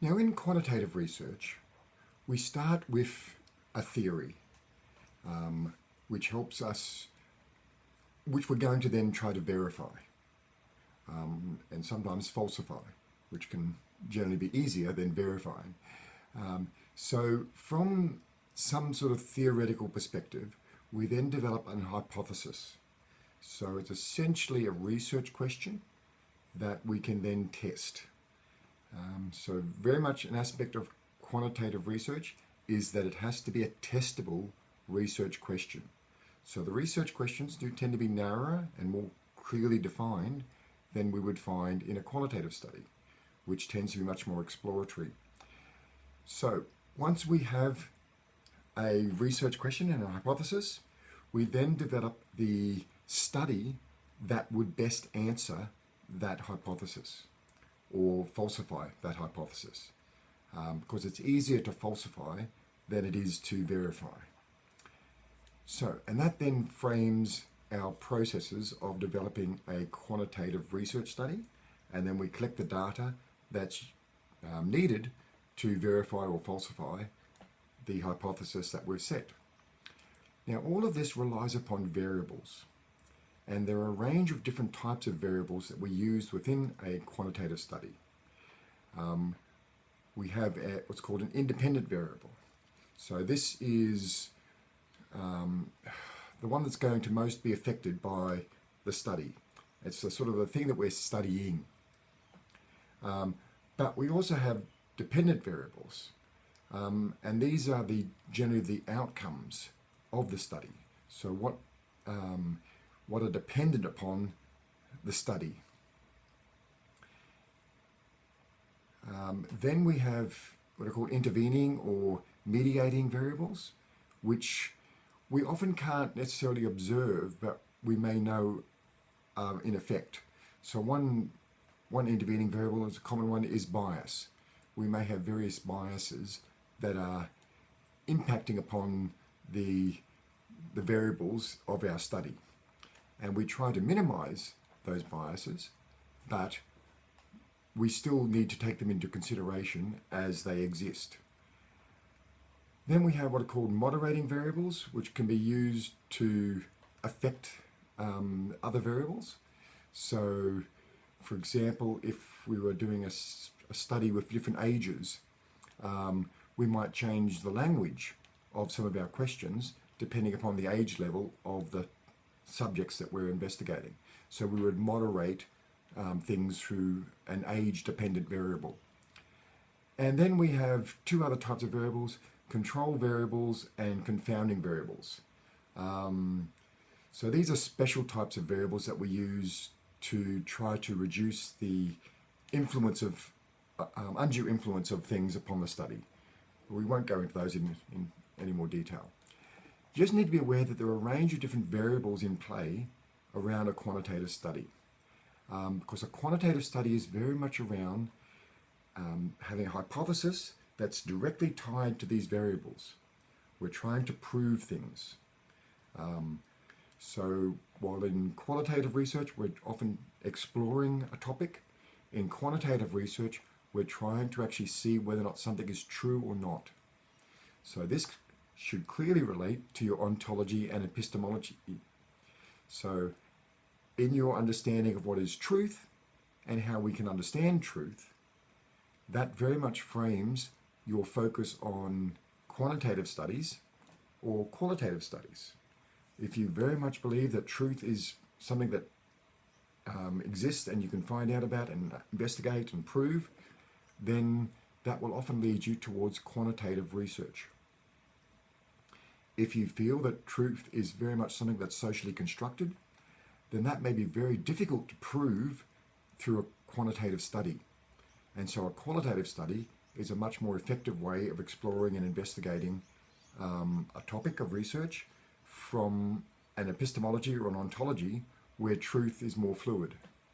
Now in quantitative research, we start with a theory, um, which helps us, which we're going to then try to verify um, and sometimes falsify, which can generally be easier than verifying. Um, so from some sort of theoretical perspective, we then develop an hypothesis. So it's essentially a research question that we can then test. Um, so very much an aspect of quantitative research is that it has to be a testable research question. So the research questions do tend to be narrower and more clearly defined than we would find in a qualitative study, which tends to be much more exploratory. So once we have a research question and a hypothesis, we then develop the study that would best answer that hypothesis or falsify that hypothesis um, because it's easier to falsify than it is to verify. So, and that then frames our processes of developing a quantitative research study and then we collect the data that's um, needed to verify or falsify the hypothesis that we've set. Now all of this relies upon variables and there are a range of different types of variables that we use within a quantitative study. Um, we have a, what's called an independent variable. So this is um, the one that's going to most be affected by the study. It's the sort of the thing that we're studying. Um, but we also have dependent variables. Um, and these are the generally the outcomes of the study. So what um, what are dependent upon the study. Um, then we have what are called intervening or mediating variables, which we often can't necessarily observe, but we may know um, in effect. So one, one intervening variable is a common one is bias. We may have various biases that are impacting upon the, the variables of our study and we try to minimize those biases, but we still need to take them into consideration as they exist. Then we have what are called moderating variables, which can be used to affect um, other variables. So, for example, if we were doing a, a study with different ages, um, we might change the language of some of our questions depending upon the age level of the subjects that we're investigating. So we would moderate um, things through an age-dependent variable. And then we have two other types of variables, control variables and confounding variables. Um, so these are special types of variables that we use to try to reduce the influence of, uh, um, undue influence of things upon the study. We won't go into those in, in any more detail. You just need to be aware that there are a range of different variables in play around a quantitative study. Um, because a quantitative study is very much around um, having a hypothesis that's directly tied to these variables. We're trying to prove things. Um, so while in qualitative research, we're often exploring a topic, in quantitative research, we're trying to actually see whether or not something is true or not. So this should clearly relate to your ontology and epistemology. So in your understanding of what is truth and how we can understand truth, that very much frames your focus on quantitative studies or qualitative studies. If you very much believe that truth is something that um, exists and you can find out about and investigate and prove, then that will often lead you towards quantitative research. If you feel that truth is very much something that's socially constructed, then that may be very difficult to prove through a quantitative study. And so a qualitative study is a much more effective way of exploring and investigating um, a topic of research from an epistemology or an ontology where truth is more fluid.